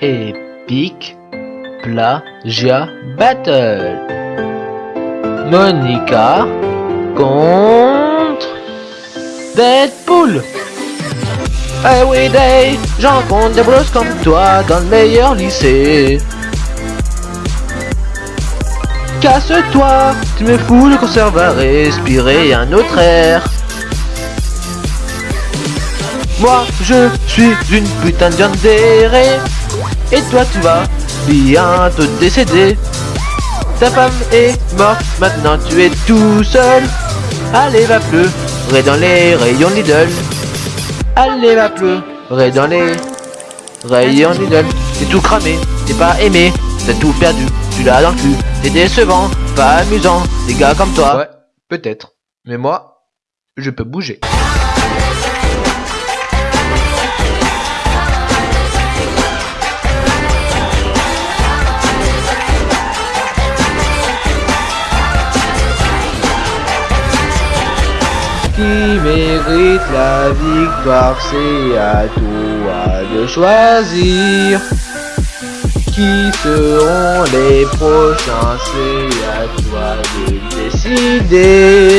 Epic Plagia Battle. Monica contre Deadpool. Everyday, j'en compte des bros comme toi dans le meilleur lycée. Casse-toi, tu me fous le concert va respirer un autre air. Moi, je suis une putain de viande. Et toi, tu vas bientôt décéder. Ta femme est morte, maintenant tu es tout seul. Allez, va pleurer dans les rayons Lidl. Allez, va pleurer dans les rayons Lidl. T'es tout cramé, t'es pas aimé, t'as tout perdu, tu l'as dans le cul. T'es décevant, pas amusant, des gars comme toi. Ouais, peut-être. Mais moi, je peux bouger. Qui mérite la victoire, c'est à toi de choisir. Qui seront les prochains, c'est à toi de décider.